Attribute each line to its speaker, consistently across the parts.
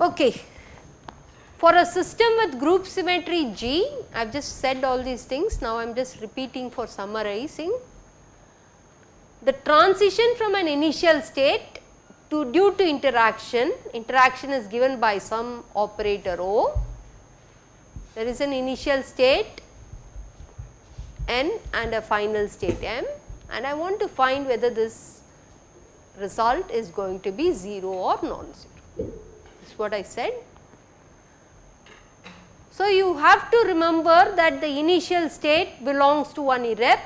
Speaker 1: Okay. For a system with group symmetry G, I have just said all these things, now I am just repeating for summarizing. The transition from an initial state to due to interaction, interaction is given by some operator O, there is an initial state n and a final state m. And I want to find whether this result is going to be 0 or non-zero. This is what I said. So, you have to remember that the initial state belongs to one irrep,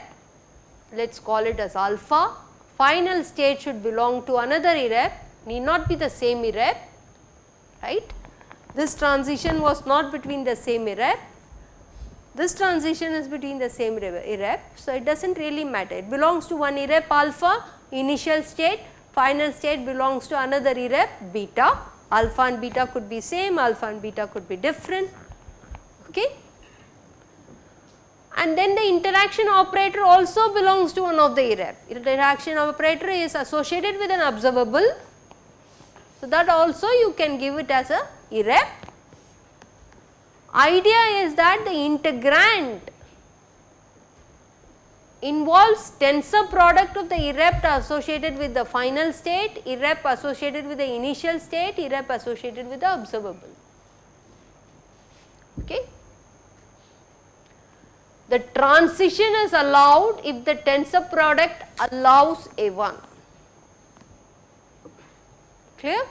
Speaker 1: let us call it as alpha, final state should belong to another irrep, need not be the same irrep, right. This transition was not between the same irrep, this transition is between the same irrep. So, it does not really matter, it belongs to one irrep alpha, initial state, final state belongs to another irrep beta alpha and beta could be same, alpha and beta could be different. Okay. And then the interaction operator also belongs to one of the irrep. Interaction operator is associated with an observable. So, that also you can give it as a irrep. Idea is that the integrand involves tensor product of the irrep associated with the final state, irrep associated with the initial state, irrep associated with the observable. Okay. The transition is allowed if the tensor product allows A1. Clear?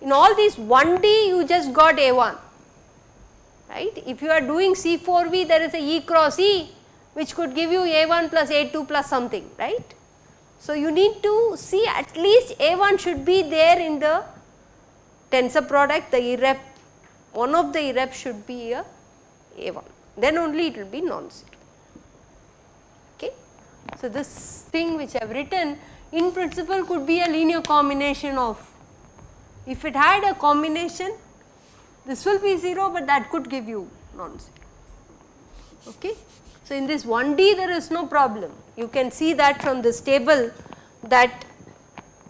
Speaker 1: In all these 1D you just got A1, right. If you are doing C4V there is a E cross E which could give you A1 plus A2 plus something, right. So, you need to see at least A1 should be there in the tensor product, the irrep, one of the irrep should be a A1, then only it will be non-zero. Okay. So, this thing which I have written in principle could be a linear combination of, if it had a combination, this will be 0, but that could give you non-zero. Okay. So, in this 1D there is no problem. You can see that from this table that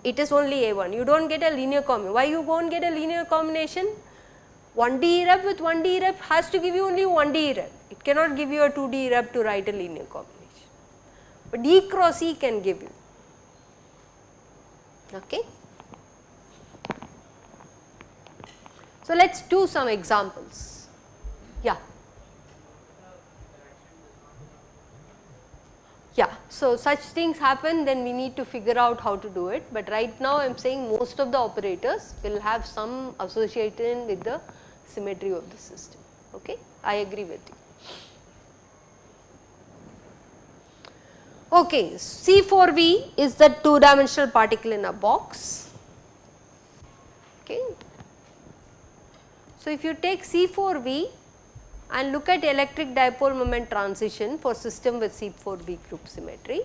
Speaker 1: it is only A1. You do not get a linear combination. Why you won't get a linear combination? 1D irrep with 1D irrep has to give you only 1D irrep. It cannot give you a 2D irrep to write a linear combination. But E cross E can give you. Okay. So, let us do some examples. Yeah. Yeah, so such things happen then we need to figure out how to do it, but right now I am saying most of the operators will have some association with the symmetry of the system, okay. I agree with you. Okay, C4V is the two dimensional particle in a box, okay. So, if you take C4V and look at electric dipole moment transition for system with C4V group symmetry.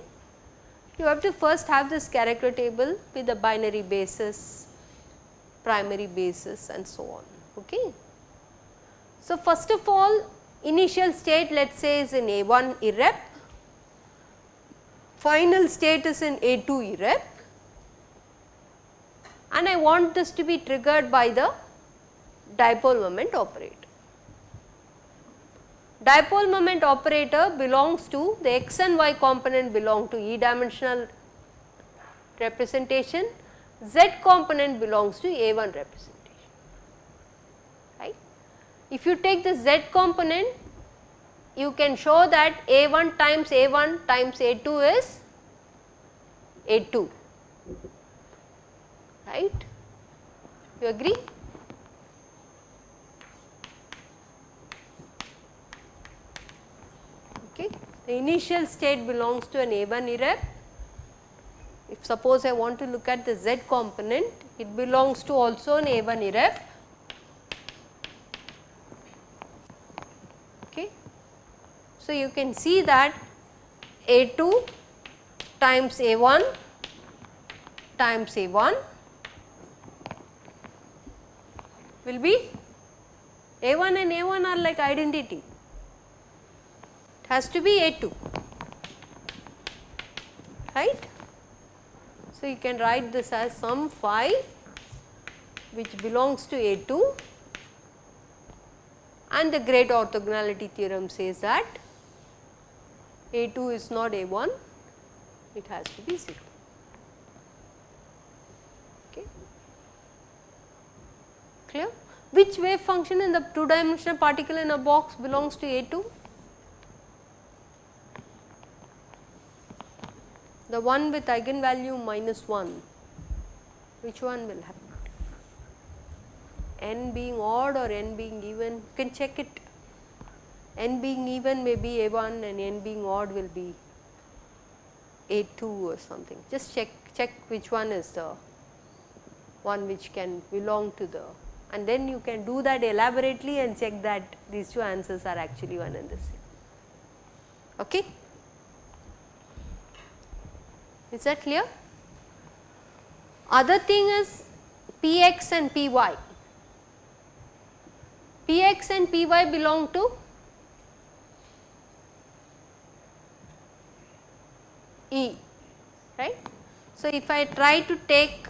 Speaker 1: You have to first have this character table with the binary basis, primary basis and so on. Okay. So, first of all initial state let us say is in A1 irrep, final state is in A2 irrep and I want this to be triggered by the dipole moment operator. Dipole moment operator belongs to the x and y component belong to E dimensional representation, z component belongs to A1 representation, right. If you take the z component, you can show that A1 times A1 times A2 is A2, right. You agree? Okay. The initial state belongs to an A1 irrep. If suppose I want to look at the Z component, it belongs to also an A1 irrep. Okay. So, you can see that A2 times A1 times A1 will be A1 and A1 are like identity, it has to be A2, right. So, you can write this as some phi which belongs to A2 and the great orthogonality theorem says that A2 is not A1, it has to be 0. Okay. Clear? Which wave function in the two dimensional particle in a box belongs to A2? The one with eigenvalue minus 1, which one will happen? n being odd or n being even, you can check it. N being even may be A1 and n being odd will be A2 or something. Just check, check which one is the one which can belong to the and then you can do that elaborately and check that these two answers are actually one and the same. Okay? Is that clear? Other thing is Px and Py. Px and Py belong to E, right. So, if I try to take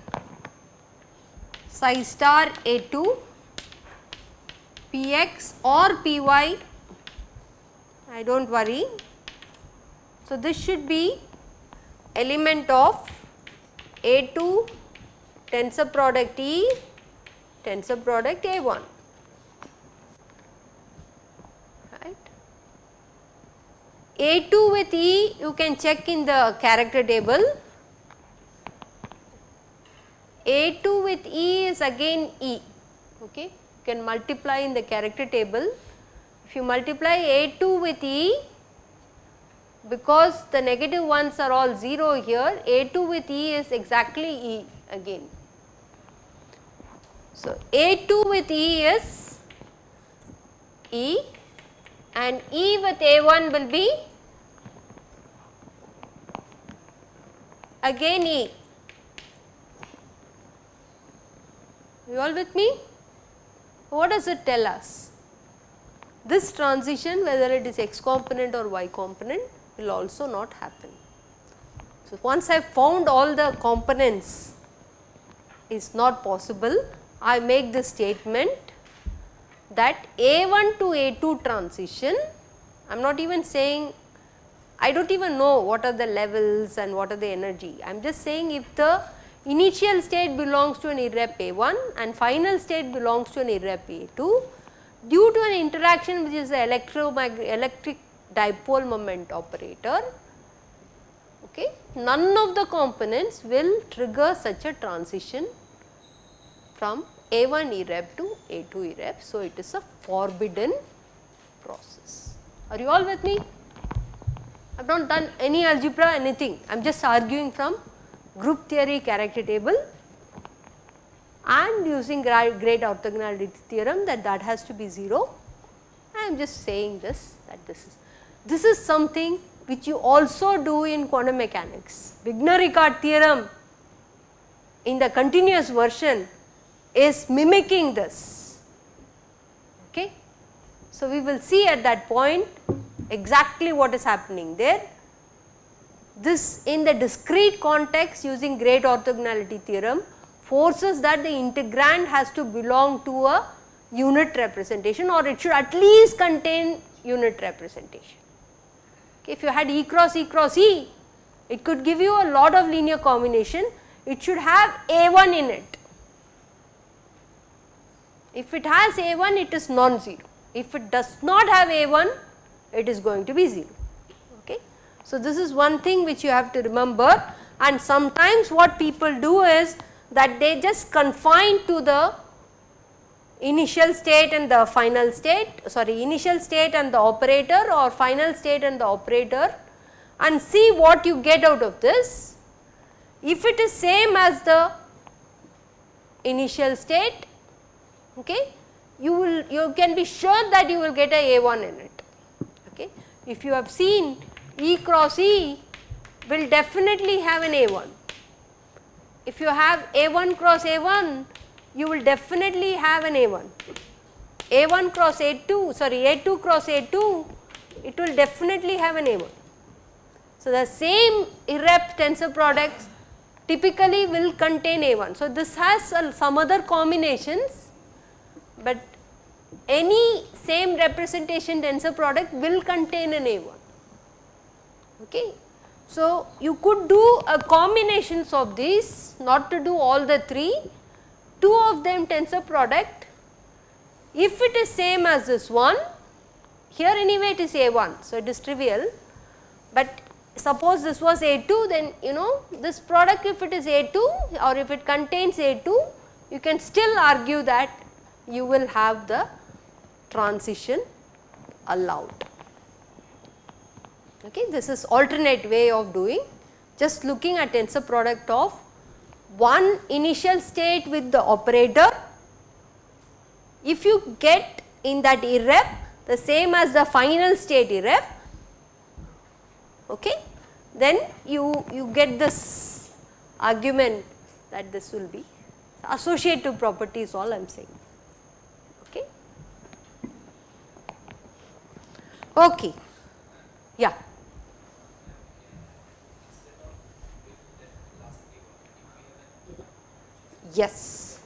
Speaker 1: psi star A2, Px or Py, I do not worry. So, this should be element of A2 tensor product E tensor product A1. A2 with E you can check in the character table. A2 with E is again E, okay. You can multiply in the character table. If you multiply A2 with E, because the negative ones are all 0 here, A2 with E is exactly E again. So, A2 with E is E and E with A1 will be again E. You all with me? What does it tell us? This transition whether it is x component or y component will also not happen. So, once I have found all the components is not possible, I make the statement that A1 to A2 transition, I am not even saying, I do not even know what are the levels and what are the energy. I am just saying if the initial state belongs to an irrep A1 and final state belongs to an irrep A2, due to an interaction which is the electric dipole moment operator, okay, none of the components will trigger such a transition from a1 irrep to A2 irrep. So, it is a forbidden process. Are you all with me? I have not done any algebra anything, I am just arguing from group theory character table and using great orthogonality theorem that that has to be 0. I am just saying this that this is this is something which you also do in quantum mechanics. Wigner-Eckart theorem in the continuous version is mimicking this. Okay. So, we will see at that point exactly what is happening there. This in the discrete context using great orthogonality theorem forces that the integrand has to belong to a unit representation or it should at least contain unit representation. Okay, if you had E cross E cross E, it could give you a lot of linear combination, it should have A1 in it if it has A1 it is non-zero. If it does not have A1 it is going to be 0. Okay. So, this is one thing which you have to remember and sometimes what people do is that they just confine to the initial state and the final state sorry initial state and the operator or final state and the operator and see what you get out of this. If it is same as the initial state okay, you will you can be sure that you will get a A1 in it. If you have seen E cross E will definitely have an A1. If you have A1 cross A1 you will definitely have an A1. A1 cross A2 sorry A2 cross A2 it will definitely have an A1. So, the same irrep tensor products typically will contain A1. So, this has some other combinations, but any same representation tensor product will contain an A1. Okay. So, you could do a combinations of these not to do all the 3, 2 of them tensor product if it is same as this one here anyway it is A1. So, it is trivial, but suppose this was A2 then you know this product if it is A2 or if it contains A2 you can still argue that you will have the transition allowed. Okay, this is alternate way of doing just looking at tensor product of one initial state with the operator. If you get in that irrep the same as the final state irrep, okay, then you, you get this argument that this will be associative property is all I am saying. Okay. Okay. Yeah. Yes.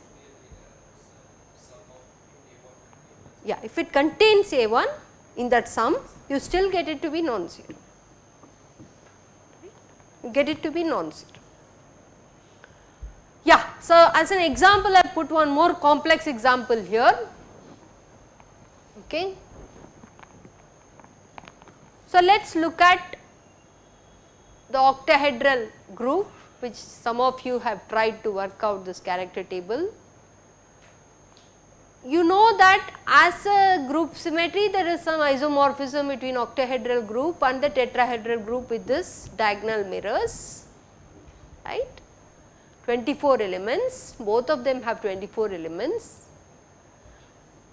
Speaker 1: Yeah, if it contains A1 in that sum, you still get it to be non-zero. Get it to be non-zero. Yeah, so as an example I put one more complex example here. Okay. So let us look at the octahedral group which some of you have tried to work out this character table. You know that as a group symmetry there is some isomorphism between octahedral group and the tetrahedral group with this diagonal mirrors, right. 24 elements, both of them have 24 elements.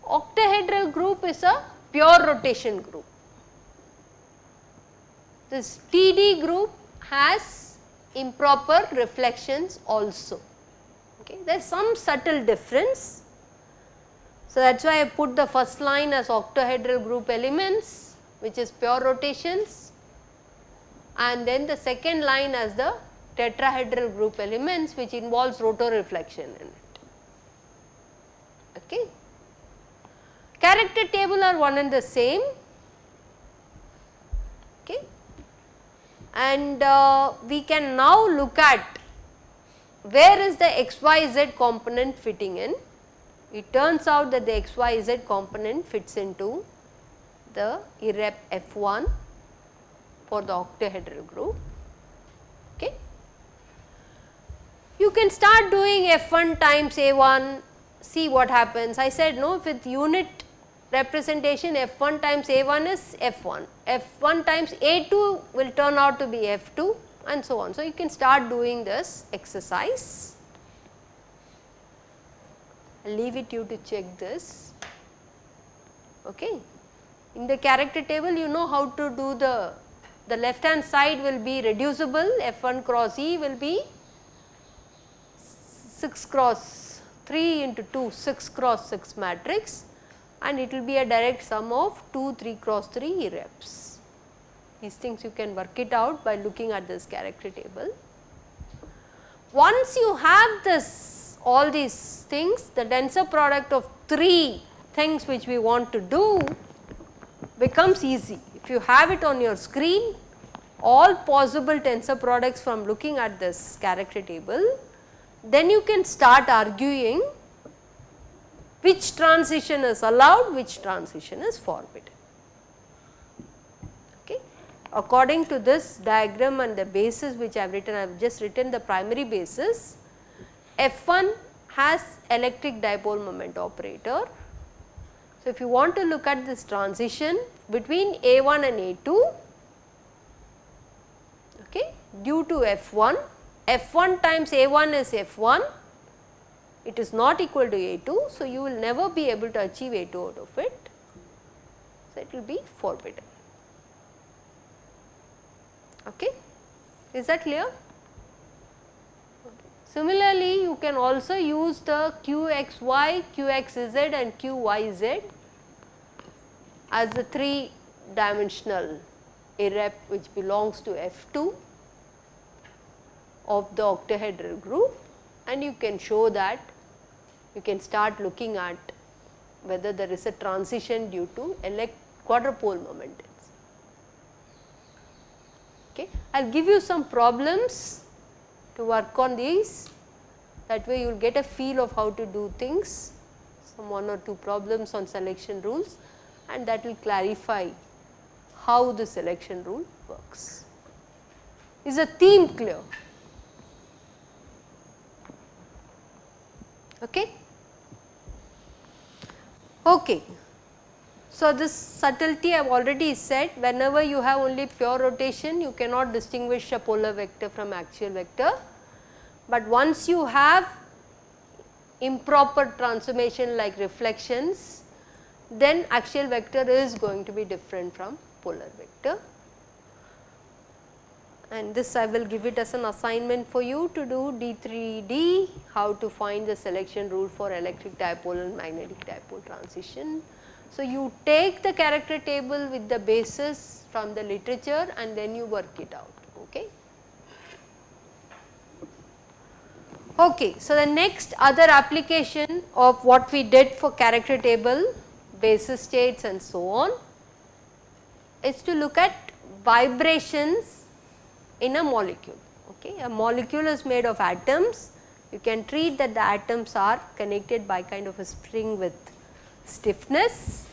Speaker 1: Octahedral group is a pure rotation group. This TD group has improper reflections also. Okay. There is some subtle difference. So, that is why I put the first line as octahedral group elements which is pure rotations and then the second line as the tetrahedral group elements which involves rotor reflection in it. Okay. Character table are one and the same. Okay and uh, we can now look at where is the xyz component fitting in. It turns out that the xyz component fits into the irrep F1 for the octahedral group. Okay. You can start doing F1 times A1, see what happens. I said no with unit representation f1 times a1 is f1, f1 times a2 will turn out to be f2 and so on. So, you can start doing this exercise. I leave it you to check this. Okay. In the character table you know how to do the, the left hand side will be reducible f1 cross e will be 6 cross 3 into 2 6 cross 6 matrix and it will be a direct sum of 2 3 cross 3 reps. These things you can work it out by looking at this character table. Once you have this all these things the tensor product of 3 things which we want to do becomes easy. If you have it on your screen all possible tensor products from looking at this character table then you can start arguing which transition is allowed, which transition is forbidden. Okay. According to this diagram and the basis which I have written, I have just written the primary basis, F1 has electric dipole moment operator. So, if you want to look at this transition between A1 and A2, okay, due to F1, F1 times A1 is F1 it is not equal to A2. So, you will never be able to achieve A2 out of it. So, it will be forbidden. Okay. Is that clear? Similarly, you can also use the qxy, qxz and qyz as the 3 dimensional irrep which belongs to F2 of the octahedral group and you can show that you can start looking at whether there is a transition due to elect quadrupole momentums. Okay. I will give you some problems to work on these that way you will get a feel of how to do things some one or two problems on selection rules and that will clarify how the selection rule works. Is a theme clear? Okay. Okay. So, this subtlety I have already said whenever you have only pure rotation you cannot distinguish a polar vector from axial vector, but once you have improper transformation like reflections then axial vector is going to be different from polar vector and this I will give it as an assignment for you to do D3D how to find the selection rule for electric dipole and magnetic dipole transition. So, you take the character table with the basis from the literature and then you work it out. Okay. Okay, so the next other application of what we did for character table, basis states and so on is to look at vibrations in a molecule. Okay. A molecule is made of atoms, you can treat that the atoms are connected by kind of a spring with stiffness.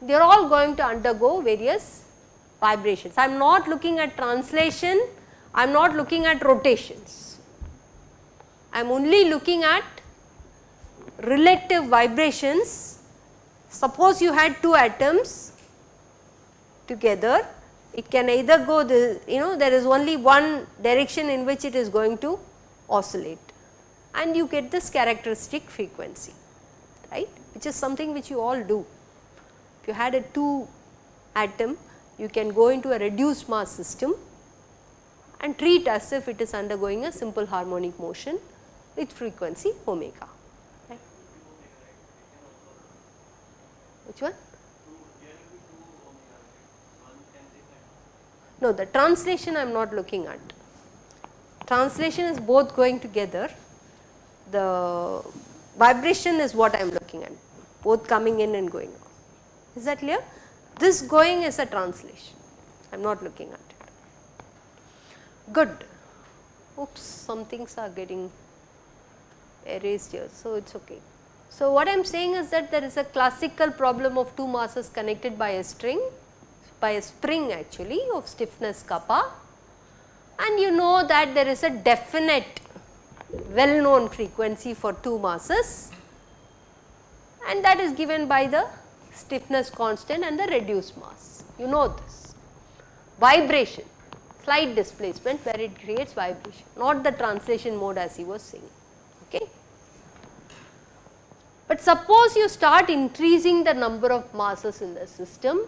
Speaker 1: They are all going to undergo various vibrations. I am not looking at translation, I am not looking at rotations. I am only looking at relative vibrations. Suppose you had two atoms together it can either go the you know there is only one direction in which it is going to oscillate and you get this characteristic frequency right which is something which you all do. If you had a 2 atom you can go into a reduced mass system and treat as if it is undergoing a simple harmonic motion with frequency omega. Right. Which one? No, the translation I am not looking at. Translation is both going together. The vibration is what I am looking at, both coming in and going out. Is that clear? This going is a translation. I am not looking at it. Good. Oops, some things are getting erased here, so it is okay. So, what I am saying is that there is a classical problem of two masses connected by a string by a spring actually of stiffness kappa and you know that there is a definite well known frequency for two masses and that is given by the stiffness constant and the reduced mass. You know this. Vibration, slight displacement where it creates vibration, not the translation mode as he was saying. Okay. But suppose you start increasing the number of masses in the system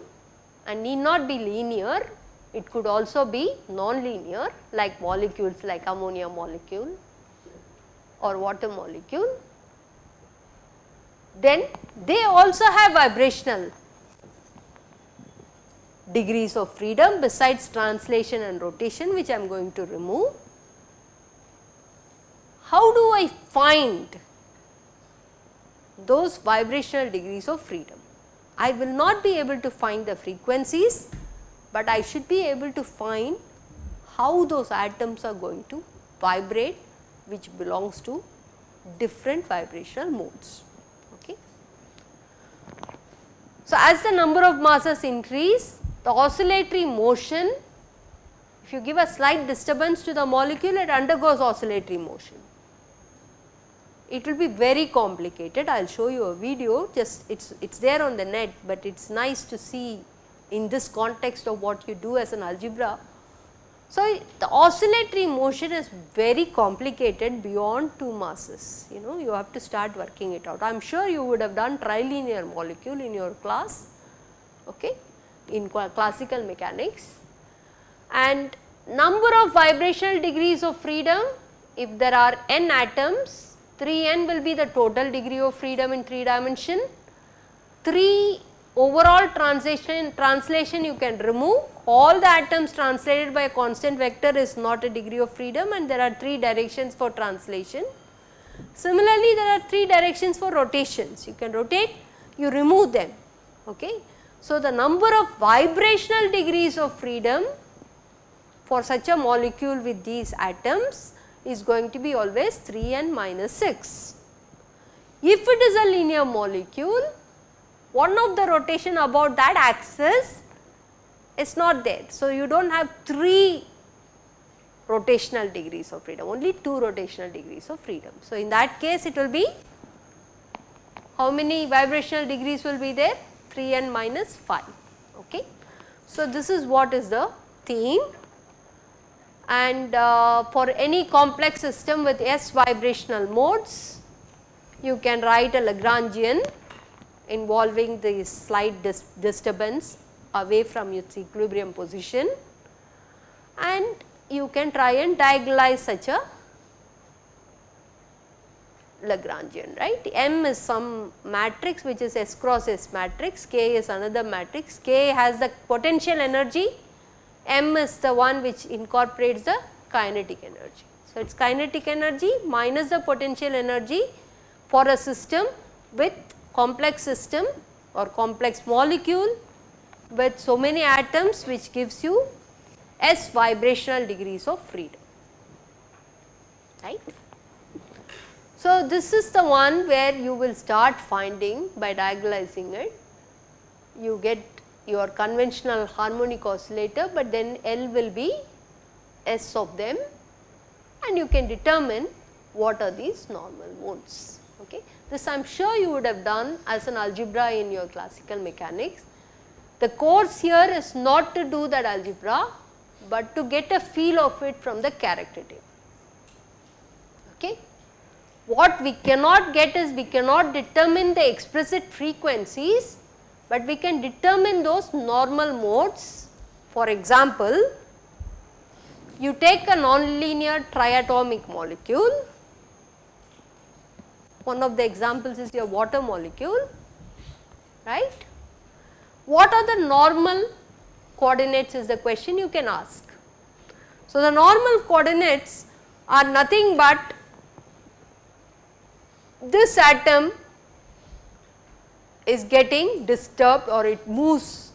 Speaker 1: and need not be linear, it could also be non-linear like molecules like ammonia molecule or water molecule. Then they also have vibrational degrees of freedom besides translation and rotation which I am going to remove. How do I find those vibrational degrees of freedom? I will not be able to find the frequencies, but I should be able to find how those atoms are going to vibrate which belongs to different vibrational modes. Okay. So, as the number of masses increase, the oscillatory motion, if you give a slight disturbance to the molecule, it undergoes oscillatory motion it will be very complicated. I will show you a video just it is it is there on the net, but it is nice to see in this context of what you do as an algebra. So, the oscillatory motion is very complicated beyond two masses, you know you have to start working it out. I am sure you would have done trilinear molecule in your class okay, in classical mechanics and number of vibrational degrees of freedom if there are n atoms 3n will be the total degree of freedom in 3 dimension. 3 overall translation translation you can remove all the atoms translated by a constant vector is not a degree of freedom and there are 3 directions for translation. Similarly, there are 3 directions for rotations you can rotate you remove them. Okay. So, the number of vibrational degrees of freedom for such a molecule with these atoms is going to be always 3 n minus 6. If it is a linear molecule, one of the rotation about that axis is not there. So, you do not have 3 rotational degrees of freedom, only 2 rotational degrees of freedom. So, in that case it will be how many vibrational degrees will be there? 3 n minus 5. Okay. So, this is what is the theme and uh, for any complex system with S vibrational modes you can write a Lagrangian involving the slight dis disturbance away from its equilibrium position. And you can try and diagonalize such a Lagrangian right. M is some matrix which is S cross S matrix, K is another matrix, K has the potential energy m is the one which incorporates the kinetic energy. So, it is kinetic energy minus the potential energy for a system with complex system or complex molecule with so many atoms which gives you s vibrational degrees of freedom right. So, this is the one where you will start finding by diagonalizing it you get your conventional harmonic oscillator, but then L will be S of them and you can determine what are these normal modes. Okay. This I am sure you would have done as an algebra in your classical mechanics. The course here is not to do that algebra, but to get a feel of it from the character table. Okay. What we cannot get is we cannot determine the explicit frequencies but we can determine those normal modes. For example, you take a nonlinear triatomic molecule, one of the examples is your water molecule, right. What are the normal coordinates is the question you can ask. So, the normal coordinates are nothing but this atom is getting disturbed or it moves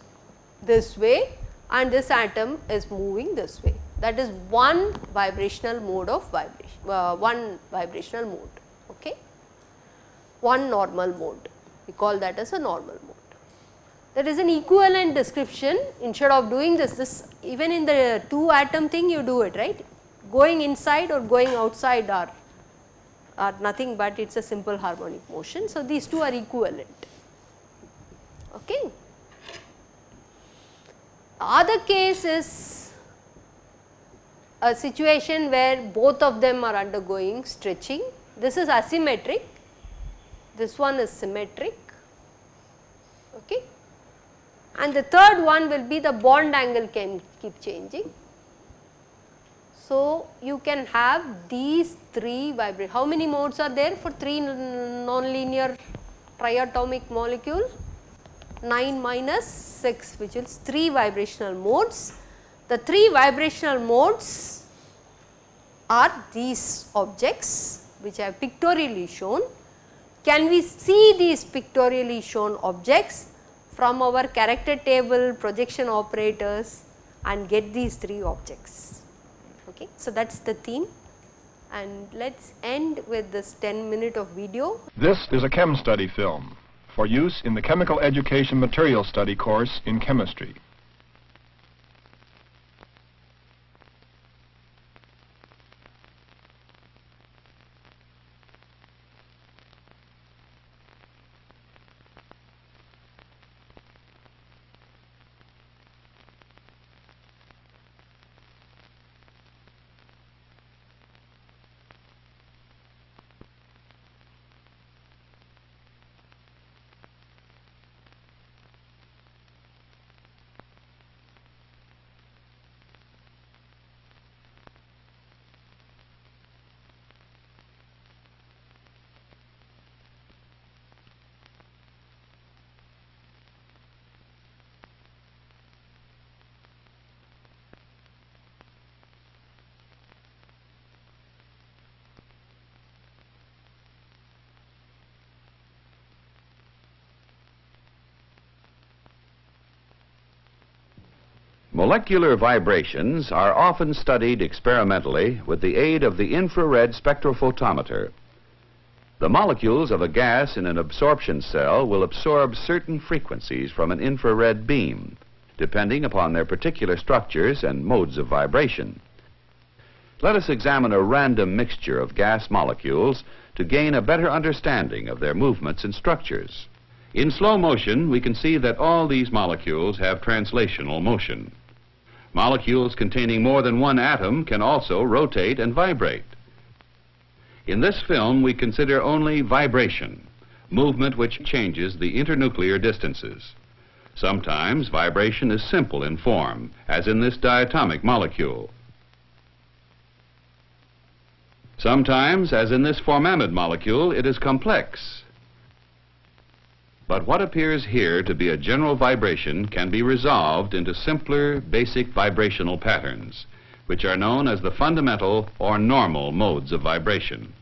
Speaker 1: this way and this atom is moving this way. That is one vibrational mode of vibration, uh, one vibrational mode, okay. one normal mode, we call that as a normal mode. There is an equivalent description instead of doing this, this even in the two atom thing you do it right, going inside or going outside are, are nothing but it is a simple harmonic motion. So, these two are equivalent. Okay. Other case is a situation where both of them are undergoing stretching. This is asymmetric, this one is symmetric. Okay. And the third one will be the bond angle can keep changing. So, you can have these three vibrate. How many modes are there for three nonlinear triatomic molecules? 9 minus 6 which is 3 vibrational modes. The 3 vibrational modes are these objects which I have pictorially shown. Can we see these pictorially shown objects from our character table projection operators and get these 3 objects. Okay. So, that is the theme and let us end with this 10 minute of video.
Speaker 2: This is a chem study film for use in the Chemical Education Material Study course in chemistry.
Speaker 3: Molecular vibrations are often studied experimentally with the aid of the infrared spectrophotometer. The molecules of a gas in an absorption cell will absorb certain frequencies from an infrared beam, depending upon their particular structures and modes of vibration. Let us examine a random mixture of gas molecules to gain a better understanding of their movements and structures. In slow motion, we can see that all these molecules have translational motion. Molecules containing more than one atom can also rotate and vibrate. In this film, we consider only vibration, movement which changes the internuclear distances. Sometimes vibration is simple in form, as in this diatomic molecule. Sometimes, as in this formamide molecule, it is complex, but what appears here to be a general vibration can be resolved into simpler, basic vibrational patterns, which are known as the fundamental or normal modes of vibration.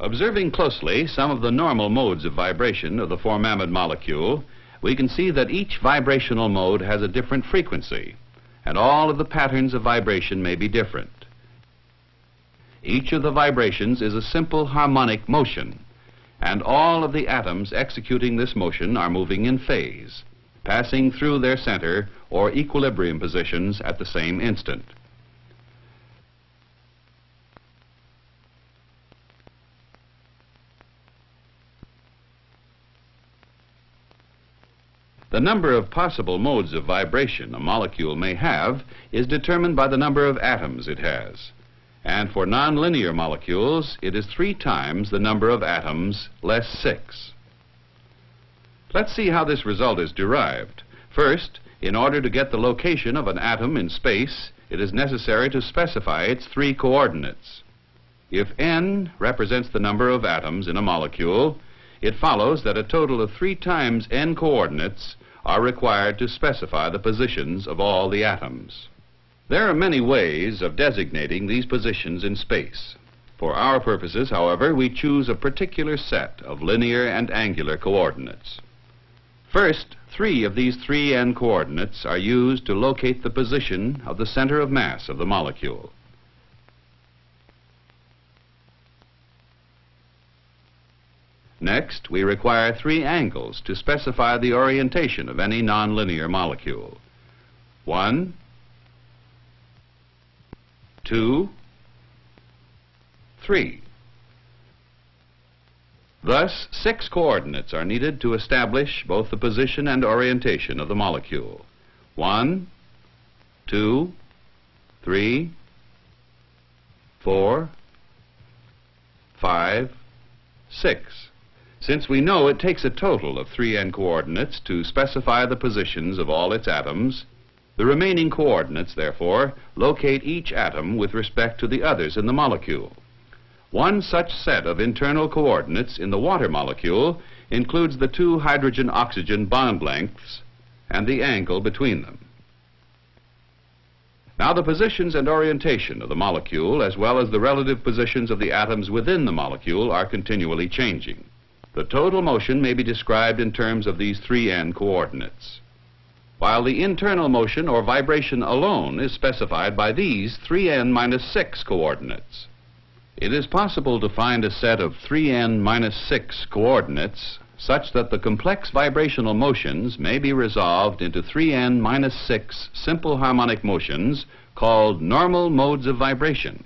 Speaker 3: Observing closely some of the normal modes of vibration of the formamide molecule, we can see that each vibrational mode has a different frequency, and all of the patterns of vibration may be different. Each of the vibrations is a simple harmonic motion, and all of the atoms executing this motion are moving in phase, passing through their center or equilibrium positions at the same instant. The number of possible modes of vibration a molecule may have is determined by the number of atoms it has. And for nonlinear molecules, it is three times the number of atoms less six. Let's see how this result is derived. First, in order to get the location of an atom in space, it is necessary to specify its three coordinates. If n represents the number of atoms in a molecule, it follows that a total of three times n coordinates are required to specify the positions of all the atoms. There are many ways of designating these positions in space. For our purposes, however, we choose a particular set of linear and angular coordinates. First, three of these 3n coordinates are used to locate the position of the center of mass of the molecule. Next, we require three angles to specify the orientation of any nonlinear molecule. One, two, three. Thus, six coordinates are needed to establish both the position and orientation of the molecule. One, two, three, four, five, six. Since we know it takes a total of 3n coordinates to specify the positions of all its atoms, the remaining coordinates, therefore, locate each atom with respect to the others in the molecule. One such set of internal coordinates in the water molecule includes the two hydrogen-oxygen bond lengths and the angle between them. Now the positions and orientation of the molecule as well as the relative positions of the atoms within the molecule are continually changing. The total motion may be described in terms of these 3n coordinates while the internal motion or vibration alone is specified by these 3n minus 6 coordinates. It is possible to find a set of 3n minus 6 coordinates such that the complex vibrational motions may be resolved into 3n minus 6 simple harmonic motions called normal modes of vibration.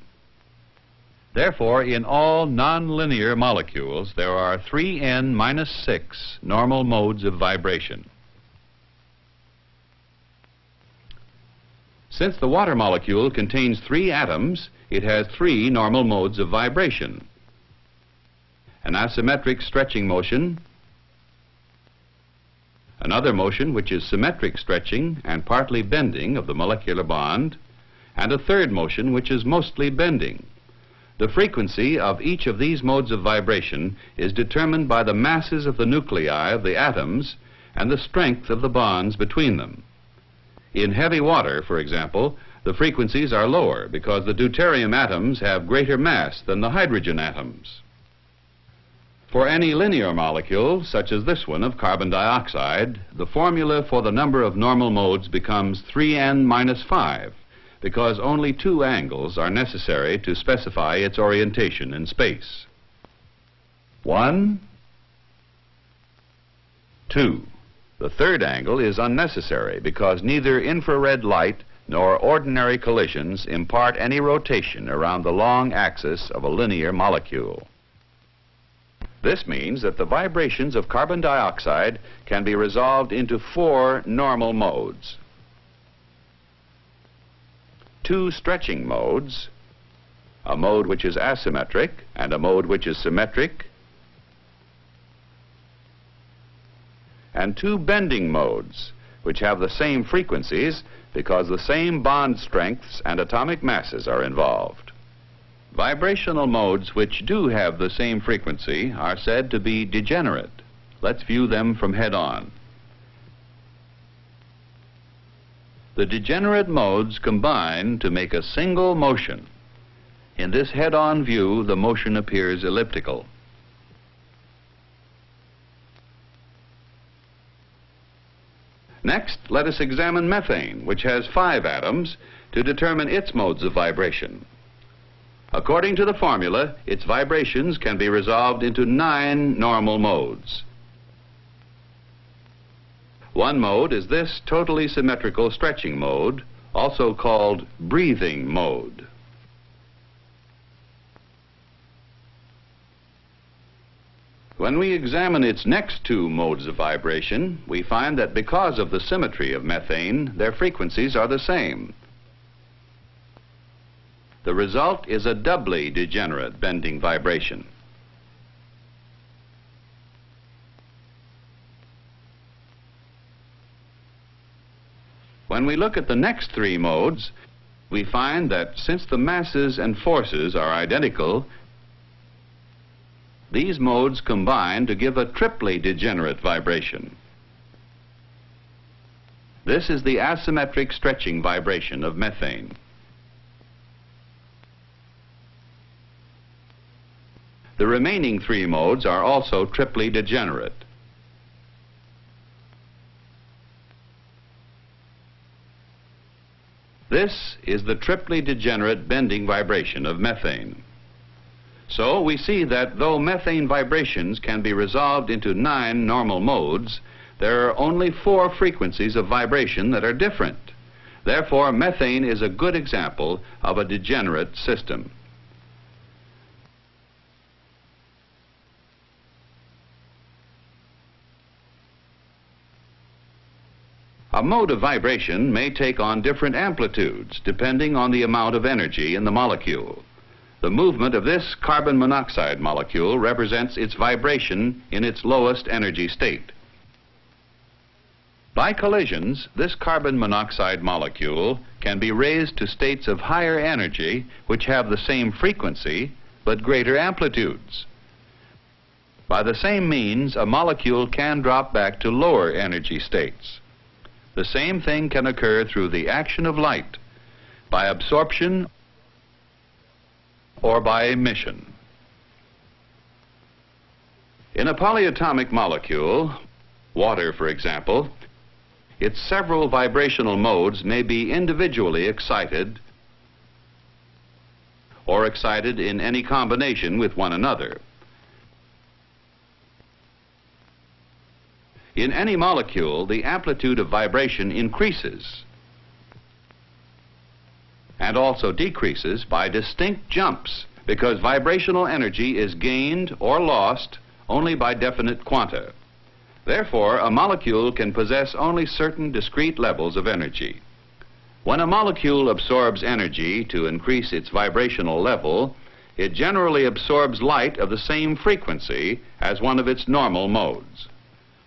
Speaker 3: Therefore, in all nonlinear molecules, there are 3n minus 6 normal modes of vibration. Since the water molecule contains three atoms, it has three normal modes of vibration. An asymmetric stretching motion, another motion which is symmetric stretching and partly bending of the molecular bond, and a third motion which is mostly bending. The frequency of each of these modes of vibration is determined by the masses of the nuclei of the atoms and the strength of the bonds between them. In heavy water, for example, the frequencies are lower because the deuterium atoms have greater mass than the hydrogen atoms. For any linear molecule, such as this one of carbon dioxide, the formula for the number of normal modes becomes 3n minus 5, because only two angles are necessary to specify its orientation in space. 1, 2. The third angle is unnecessary because neither infrared light nor ordinary collisions impart any rotation around the long axis of a linear molecule. This means that the vibrations of carbon dioxide can be resolved into four normal modes. Two stretching modes, a mode which is asymmetric and a mode which is symmetric, and two bending modes, which have the same frequencies because the same bond strengths and atomic masses are involved. Vibrational modes which do have the same frequency are said to be degenerate. Let's view them from head on. The degenerate modes combine to make a single motion. In this head-on view, the motion appears elliptical. Next, let us examine methane, which has five atoms, to determine its modes of vibration. According to the formula, its vibrations can be resolved into nine normal modes. One mode is this totally symmetrical stretching mode, also called breathing mode. When we examine its next two modes of vibration, we find that because of the symmetry of methane, their frequencies are the same. The result is a doubly degenerate bending vibration. When we look at the next three modes, we find that since the masses and forces are identical, these modes combine to give a triply degenerate vibration. This is the asymmetric stretching vibration of methane. The remaining three modes are also triply degenerate. This is the triply degenerate bending vibration of methane. So we see that though methane vibrations can be resolved into nine normal modes, there are only four frequencies of vibration that are different. Therefore, methane is a good example of a degenerate system. A mode of vibration may take on different amplitudes depending on the amount of energy in the molecule. The movement of this carbon monoxide molecule represents its vibration in its lowest energy state. By collisions, this carbon monoxide molecule can be raised to states of higher energy which have the same frequency but greater amplitudes. By the same means, a molecule can drop back to lower energy states. The same thing can occur through the action of light, by absorption or by emission. In a polyatomic molecule, water for example, its several vibrational modes may be individually excited or excited in any combination with one another. In any molecule, the amplitude of vibration increases and also decreases by distinct jumps because vibrational energy is gained or lost only by definite quanta. Therefore, a molecule can possess only certain discrete levels of energy. When a molecule absorbs energy to increase its vibrational level, it generally absorbs light of the same frequency as one of its normal modes.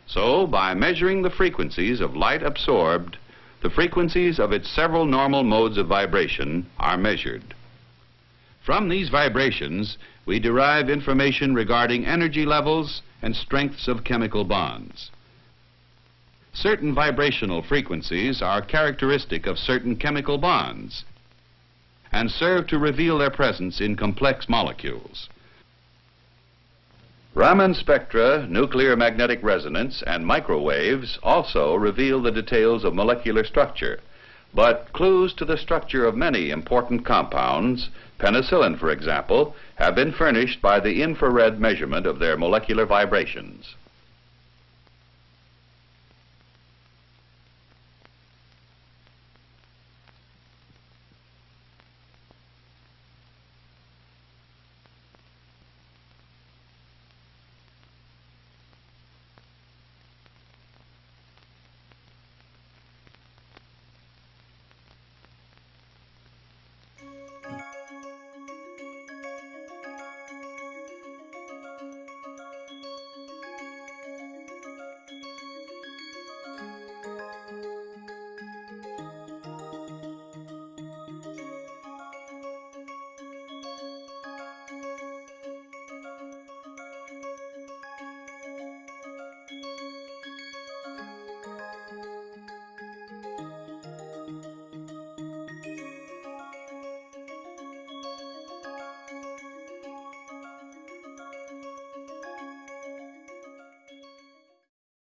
Speaker 3: So, by measuring the frequencies of light absorbed, the frequencies of its several normal modes of vibration are measured. From these vibrations, we derive information regarding energy levels and strengths of chemical bonds. Certain vibrational frequencies are characteristic of certain chemical bonds and serve to reveal their presence in complex molecules. Raman spectra, nuclear magnetic resonance, and microwaves also reveal the details of molecular structure. But clues to the structure of many important compounds, penicillin for example, have been furnished by the infrared measurement of their molecular vibrations.